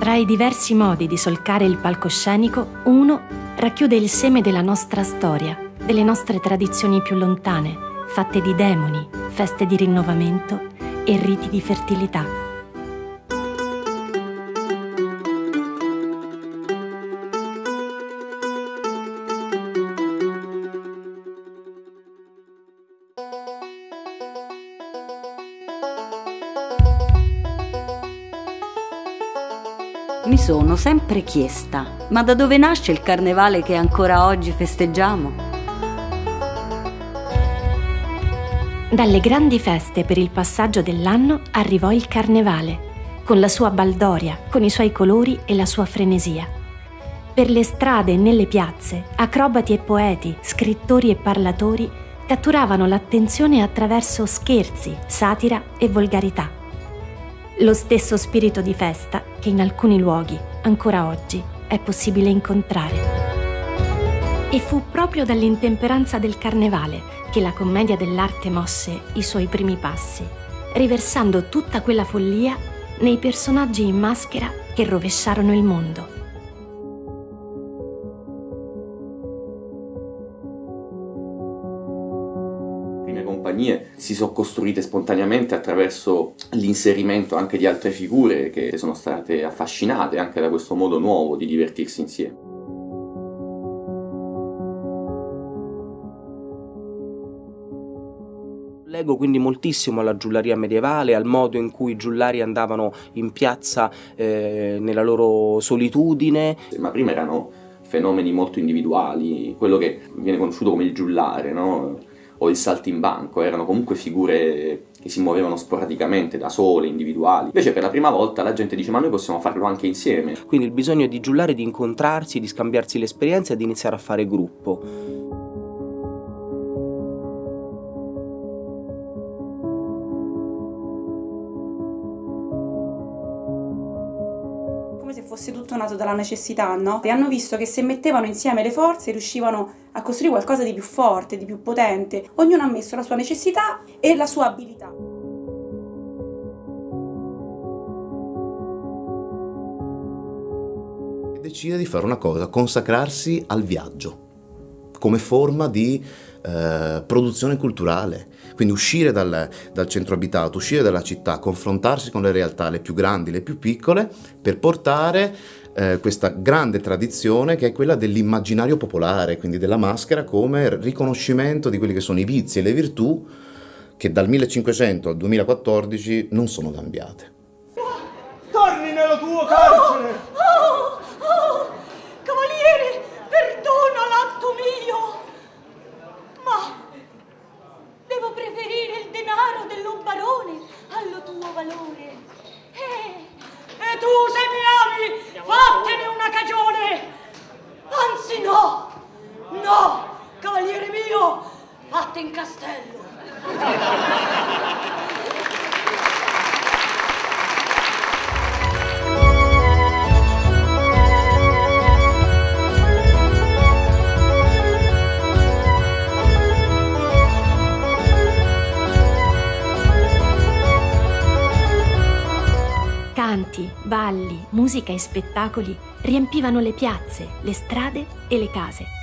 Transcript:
Tra i diversi modi di solcare il palcoscenico, uno racchiude il seme della nostra storia, delle nostre tradizioni più lontane, fatte di demoni, feste di rinnovamento e riti di fertilità. Mi sono sempre chiesta, ma da dove nasce il carnevale che ancora oggi festeggiamo? Dalle grandi feste per il passaggio dell'anno arrivò il carnevale, con la sua baldoria, con i suoi colori e la sua frenesia. Per le strade e nelle piazze, acrobati e poeti, scrittori e parlatori catturavano l'attenzione attraverso scherzi, satira e volgarità lo stesso spirito di festa che in alcuni luoghi, ancora oggi, è possibile incontrare. E fu proprio dall'intemperanza del carnevale che la commedia dell'arte mosse i suoi primi passi, riversando tutta quella follia nei personaggi in maschera che rovesciarono il mondo. Compagnie si sono costruite spontaneamente attraverso l'inserimento anche di altre figure che sono state affascinate anche da questo modo nuovo di divertirsi insieme. Leggo quindi moltissimo alla giullaria medievale, al modo in cui i giullari andavano in piazza eh, nella loro solitudine. Ma prima erano fenomeni molto individuali, quello che viene conosciuto come il giullare, no? O il saltimbanco, erano comunque figure che si muovevano sporadicamente, da sole, individuali. Invece per la prima volta la gente dice ma noi possiamo farlo anche insieme. Quindi il bisogno di giullare, di incontrarsi, di scambiarsi l'esperienza e di iniziare a fare gruppo. Fosse tutto nato dalla necessità, no? E hanno visto che se mettevano insieme le forze riuscivano a costruire qualcosa di più forte, di più potente. Ognuno ha messo la sua necessità e la sua abilità. Decide di fare una cosa, consacrarsi al viaggio come forma di eh, produzione culturale. Quindi uscire dal, dal, centro abitato, uscire dalla città, confrontarsi con le realtà, le più grandi, le più piccole, per portare eh, questa grande tradizione che è quella dell'immaginario popolare, quindi della maschera come riconoscimento di quelli che sono i vizi e le virtù che dal 1500 al 2014 non sono cambiate. Torni nello tuo carcere! Fatte in castello! Canti, balli, musica e spettacoli riempivano le piazze, le strade e le case.